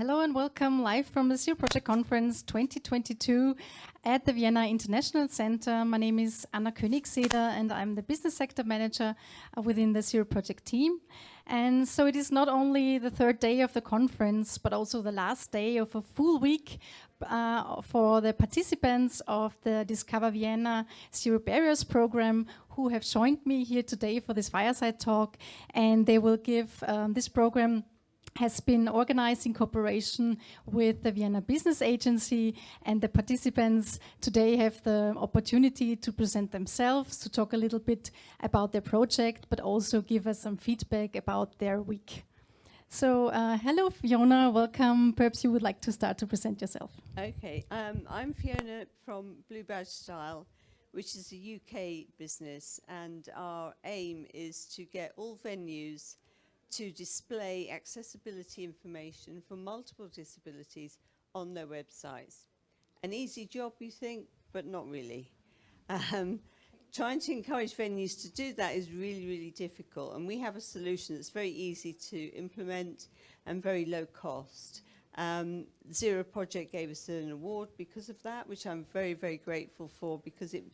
Hello and welcome live from the Zero Project Conference 2022 at the Vienna International Center. My name is Anna Königseder and I'm the Business Sector Manager within the Zero Project team. And so it is not only the third day of the conference, but also the last day of a full week uh, for the participants of the Discover Vienna Zero Barriers program who have joined me here today for this fireside talk. And they will give um, this program has been organized in cooperation with the Vienna Business Agency and the participants today have the opportunity to present themselves, to talk a little bit about their project, but also give us some feedback about their week. So uh, hello Fiona, welcome. Perhaps you would like to start to present yourself. Okay, um, I'm Fiona from Blue Badge Style, which is a UK business and our aim is to get all venues to display accessibility information for multiple disabilities on their websites. An easy job, you think, but not really. Um, trying to encourage venues to do that is really, really difficult. And we have a solution that's very easy to implement and very low cost. Um, Zero Project gave us an award because of that, which I'm very, very grateful for because it,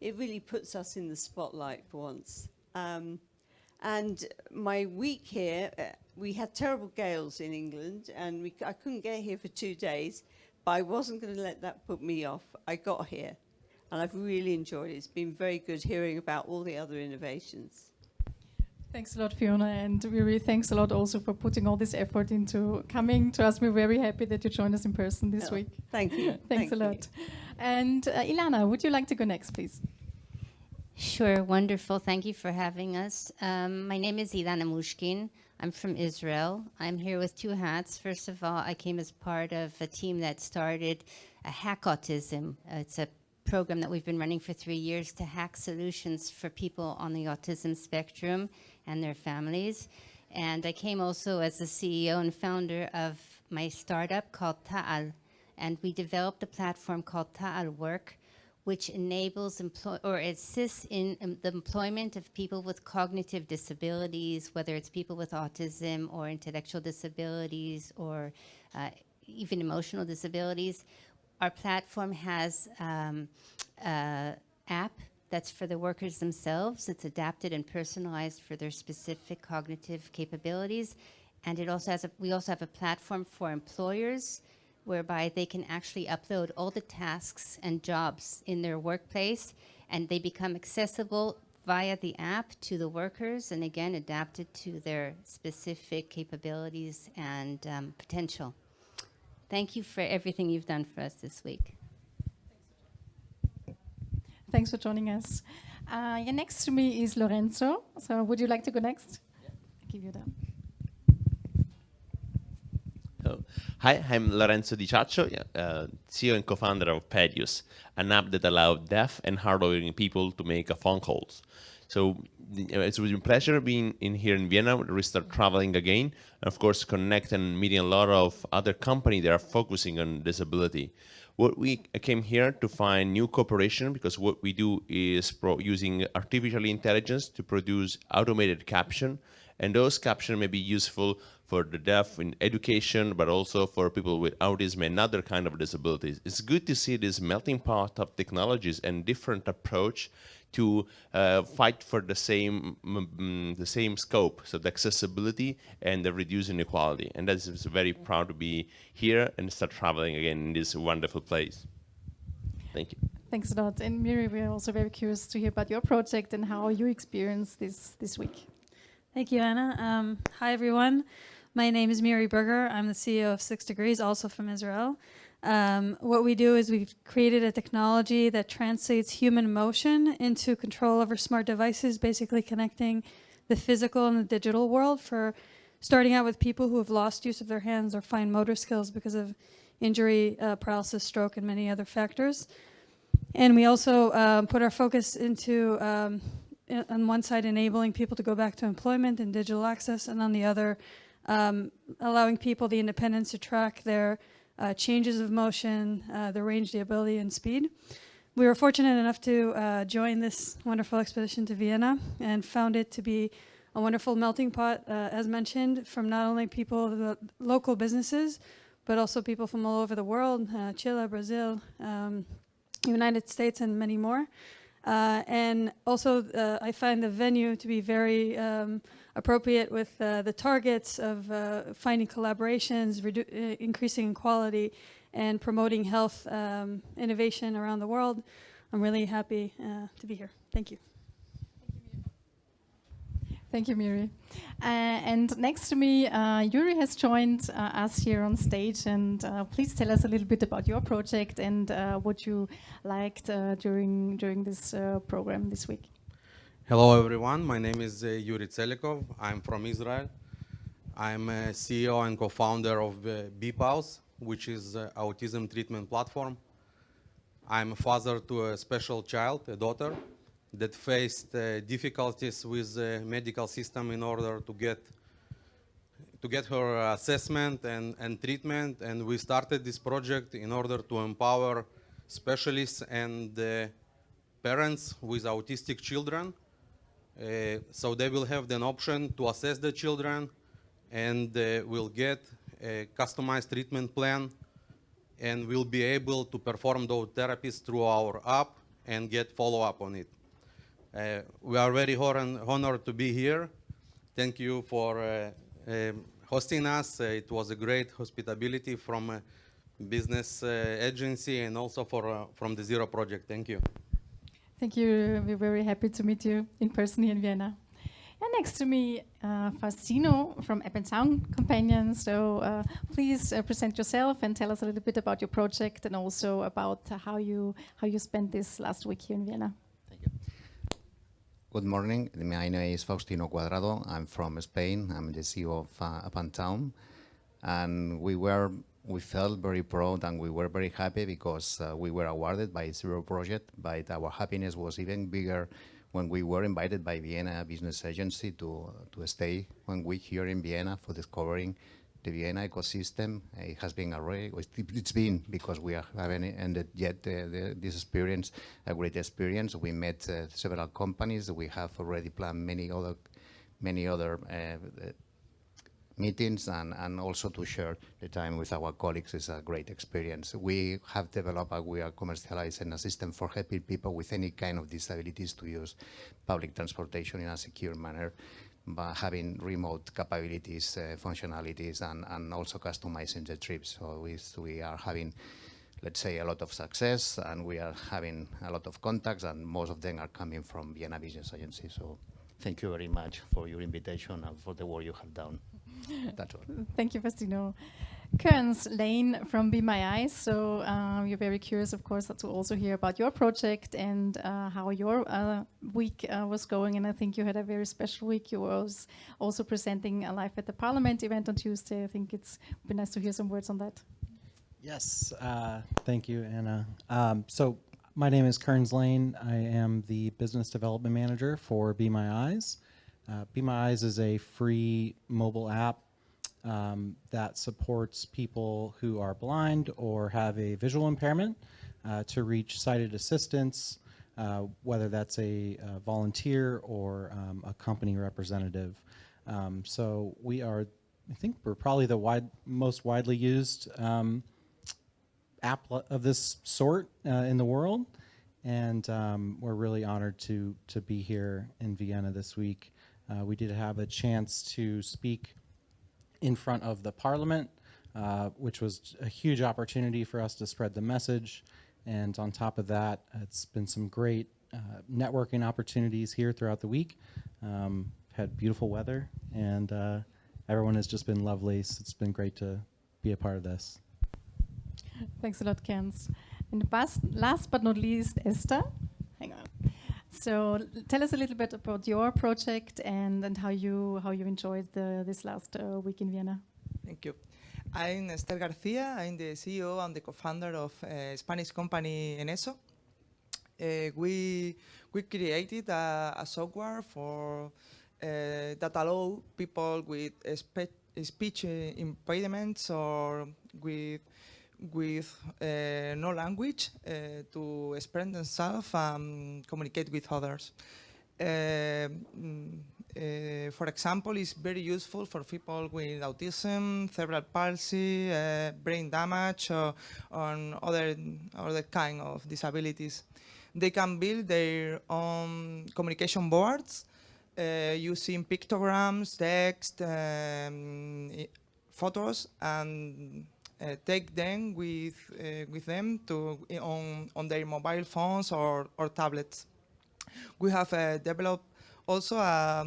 it really puts us in the spotlight for once. Um, and my week here, uh, we had terrible gales in England and we, I couldn't get here for two days, but I wasn't going to let that put me off. I got here and I've really enjoyed it. It's been very good hearing about all the other innovations. Thanks a lot, Fiona, and we really thanks a lot also for putting all this effort into coming to us. We're very happy that you joined us in person this oh, week. Thank you. thanks thank a lot. You. And uh, Ilana, would you like to go next, please? Sure, wonderful. Thank you for having us. Um, my name is Ilana Mushkin. I'm from Israel. I'm here with two hats. First of all, I came as part of a team that started a Hack Autism. Uh, it's a program that we've been running for three years to hack solutions for people on the autism spectrum and their families. And I came also as the CEO and founder of my startup called Ta'al. And we developed a platform called Ta'al Work, which enables or assists in um, the employment of people with cognitive disabilities, whether it's people with autism or intellectual disabilities or uh, even emotional disabilities. Our platform has um, an app that's for the workers themselves. It's adapted and personalized for their specific cognitive capabilities. And it also has a, we also have a platform for employers whereby they can actually upload all the tasks and jobs in their workplace and they become accessible via the app to the workers and again adapted to their specific capabilities and um, potential. Thank you for everything you've done for us this week. Thanks for joining us. Uh, yeah, next to me is Lorenzo. So would you like to go next? Yeah. I'll give you that. Hi, I'm Lorenzo Di Ciaccio, uh, CEO and co-founder of Pedius, an app that allows deaf and hard of hearing people to make phone calls. So it's been a pleasure being in here in Vienna. We start traveling again, and of course, connect and meeting a lot of other companies that are focusing on disability. What we came here to find new cooperation because what we do is using artificial intelligence to produce automated caption, and those captions may be useful for the deaf in education, but also for people with autism and other kind of disabilities. It's good to see this melting pot of technologies and different approach to uh, fight for the same mm, the same scope, so the accessibility and the reduced inequality. And that's very proud to be here and start traveling again in this wonderful place. Thank you. Thanks a lot. And Miri, we're also very curious to hear about your project and how you experienced this this week. Thank you, Anna. Um, hi, everyone. My name is Miri Berger. I'm the CEO of Six Degrees, also from Israel. Um, what we do is we've created a technology that translates human motion into control over smart devices, basically connecting the physical and the digital world for starting out with people who have lost use of their hands or fine motor skills because of injury, uh, paralysis, stroke, and many other factors. And we also um, put our focus into, um, on one side, enabling people to go back to employment and digital access, and on the other, um, allowing people the independence to track their uh, changes of motion, uh, the range, the ability, and speed. We were fortunate enough to uh, join this wonderful expedition to Vienna and found it to be a wonderful melting pot, uh, as mentioned, from not only people, the local businesses, but also people from all over the world, uh, Chile, Brazil, um, United States, and many more. Uh, and also, uh, I find the venue to be very um, appropriate with uh, the targets of uh, finding collaborations, uh, increasing quality, and promoting health um, innovation around the world. I'm really happy uh, to be here. Thank you. Thank you, Miri. Uh, and next to me, uh, Yuri has joined uh, us here on stage. And uh, please tell us a little bit about your project and uh, what you liked uh, during during this program this week. Hello, everyone. My name is Yuri Tselikov. I'm from Israel. I'm a CEO and co-founder of BPAUS, which is an autism treatment platform. I'm a father to a special child, a daughter, that faced uh, difficulties with the medical system in order to get to get her assessment and, and treatment. And we started this project in order to empower specialists and uh, parents with autistic children. Uh, so they will have an option to assess the children and uh, will get a customized treatment plan and we'll be able to perform those therapies through our app and get follow-up on it. Uh, we are very honored to be here. Thank you for uh, um, hosting us. Uh, it was a great hospitality from a business uh, agency and also for, uh, from the Zero Project. Thank you. Thank you. We're very happy to meet you in person here in Vienna. And next to me, uh, Faustino from Sound Companion. So uh, please uh, present yourself and tell us a little bit about your project and also about how you how you spent this last week here in Vienna. Good morning. My name is Faustino Cuadrado. I'm from Spain. I'm the CEO of uh, Up and Town. And we were we felt very proud and we were very happy because uh, we were awarded by Zero Project, but our happiness was even bigger when we were invited by Vienna Business Agency to, to stay one week here in Vienna for discovering the Vienna ecosystem. It has been already, it's been because we having ended yet uh, the, this experience, a great experience. We met uh, several companies. We have already planned many other, many other uh, meetings and, and also to share the time with our colleagues is a great experience. We have developed and we are commercializing a system for helping people with any kind of disabilities to use public transportation in a secure manner by having remote capabilities, uh, functionalities, and, and also customizing the trips. So we, we are having let's say, a lot of success, and we are having a lot of contacts, and most of them are coming from Vienna Business Agency. So thank you very much for your invitation and for the work you have done. That's all. Thank you, Faustino. Kearns Lane from Be My Eyes. So uh, we're very curious, of course, to also hear about your project and uh, how your uh, week uh, was going. And I think you had a very special week. You were also presenting a live at the Parliament event on Tuesday. I think it's been nice to hear some words on that. Yes, uh, thank you, Anna. Um, so my name is Kearns Lane. I am the business development manager for Be My Eyes. Uh, Be My Eyes is a free mobile app um, that supports people who are blind or have a visual impairment uh, to reach sighted assistance, uh, whether that's a, a, volunteer or um, a company representative. Um, so we are, I think we're probably the wide, most widely used um, app of this sort uh, in the world. And um, we're really honored to, to be here in Vienna this week. Uh, we did have a chance to speak in front of the parliament, uh, which was a huge opportunity for us to spread the message. And on top of that, it's been some great uh, networking opportunities here throughout the week. Um, had beautiful weather, and uh, everyone has just been lovely. So it's been great to be a part of this. Thanks a lot, Kens. And last but not least, Esther. So tell us a little bit about your project and, and how you how you enjoyed the, this last uh, week in Vienna. Thank you. I'm Esther Garcia. I'm the CEO and the co-founder of uh, Spanish company Eneso. Uh, we we created a, a software for uh, that allow people with speech impediments or with with uh, no language uh, to express themselves and communicate with others. Uh, uh, for example, is very useful for people with autism, cerebral palsy, uh, brain damage, or on other other kind of disabilities. They can build their own communication boards uh, using pictograms, text, um, photos, and take them with uh, with them to on on their mobile phones or or tablets. We have uh, developed also a,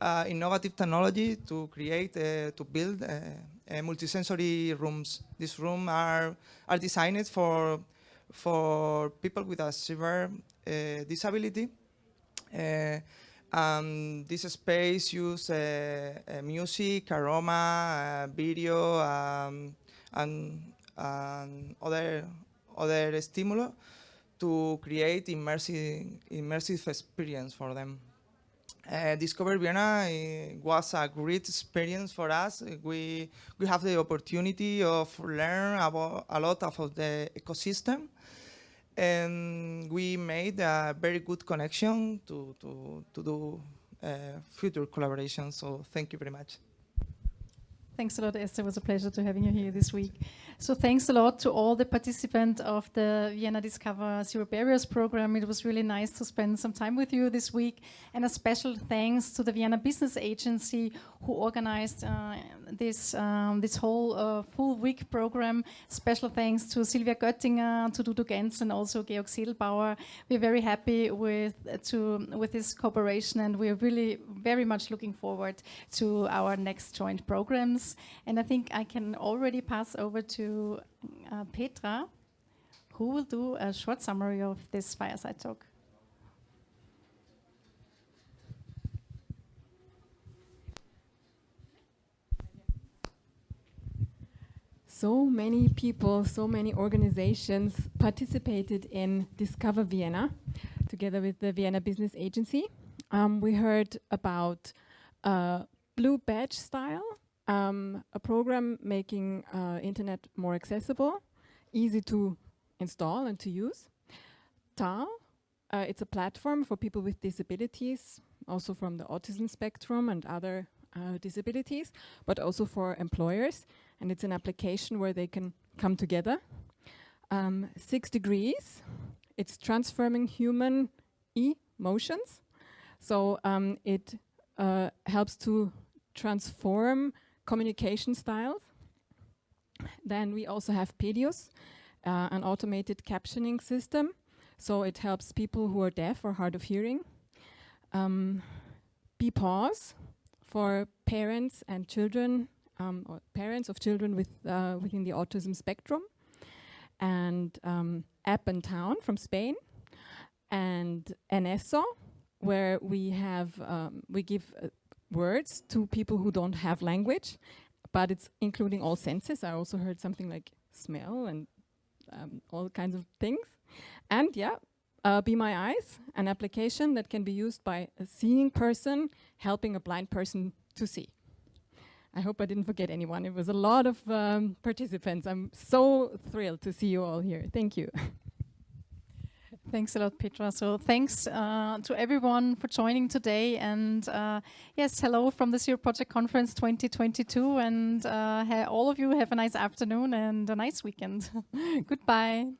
a, innovative technology to create uh, to build uh, multisensory rooms. These rooms are are designed for for people with a severe uh, disability. Um, this space uses uh, uh, music, aroma, uh, video, um, and, and, other other stimuli to create immersive immersive experience for them. Uh, Discover Vienna uh, was a great experience for us. We we have the opportunity of learn about a lot of the ecosystem and we made a very good connection to, to, to do uh, future collaboration. So thank you very much. Thanks a lot, Esther. It was a pleasure to having you here this week. So thanks a lot to all the participants of the Vienna Discover Zero Barriers program. It was really nice to spend some time with you this week. And a special thanks to the Vienna Business Agency who organized uh, this, um, this whole uh, full week program. Special thanks to Silvia Göttinger, to Dudu Gens and also Georg Sedelbauer. We're very happy with, to, with this cooperation and we're really very much looking forward to our next joint programs. And I think I can already pass over to uh, Petra, who will do a short summary of this fireside talk. So many people, so many organizations participated in Discover Vienna together with the Vienna Business Agency. Um, we heard about uh, Blue Badge style, um, a program making uh, internet more accessible, easy to install and to use. Ta'al, uh, it's a platform for people with disabilities, also from the autism spectrum and other uh, disabilities, but also for employers. And it's an application where they can come together. Um, six degrees, it's transforming human emotions. So um, it uh, helps to transform communication styles. Then we also have Pedius, uh, an automated captioning system. So it helps people who are deaf or hard of hearing. Um, BPAWS for parents and children, um, or parents of children with uh, within the autism spectrum. And um, App and Town from Spain. And Eneso, where we have, um, we give uh, words to people who don't have language, but it's including all senses. I also heard something like smell and um, all kinds of things. And yeah, uh, Be My Eyes, an application that can be used by a seeing person helping a blind person to see. I hope I didn't forget anyone. It was a lot of um, participants. I'm so thrilled to see you all here. Thank you. Thanks a lot, Petra. So thanks uh, to everyone for joining today. And uh, yes, hello from the Zero Project Conference 2022. And uh, all of you have a nice afternoon and a nice weekend. Goodbye.